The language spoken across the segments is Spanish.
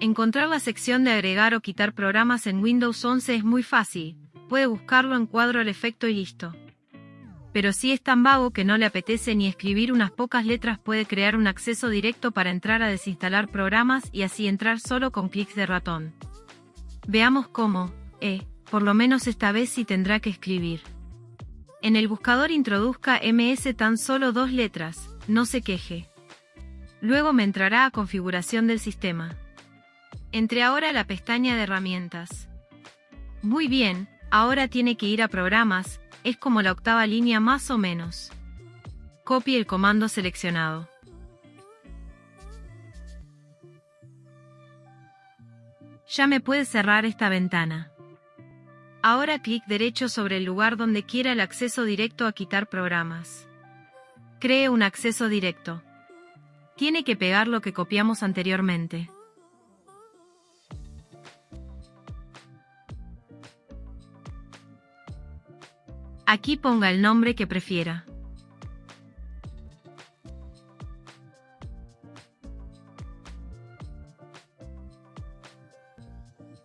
Encontrar la sección de agregar o quitar programas en Windows 11 es muy fácil, puede buscarlo en cuadro al efecto y listo. Pero si es tan vago que no le apetece ni escribir unas pocas letras puede crear un acceso directo para entrar a desinstalar programas y así entrar solo con clics de ratón. Veamos cómo, eh, por lo menos esta vez sí tendrá que escribir. En el buscador introduzca MS tan solo dos letras, no se queje. Luego me entrará a configuración del sistema. Entre ahora la pestaña de herramientas. Muy bien, ahora tiene que ir a programas, es como la octava línea más o menos. Copie el comando seleccionado. Ya me puede cerrar esta ventana. Ahora clic derecho sobre el lugar donde quiera el acceso directo a quitar programas. Cree un acceso directo. Tiene que pegar lo que copiamos anteriormente. Aquí ponga el nombre que prefiera.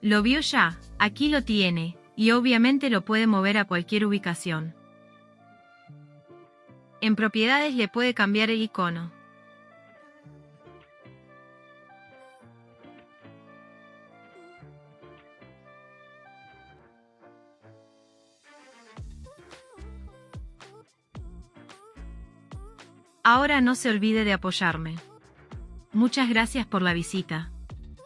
¿Lo vio ya? Aquí lo tiene, y obviamente lo puede mover a cualquier ubicación. En propiedades le puede cambiar el icono. Ahora no se olvide de apoyarme. Muchas gracias por la visita.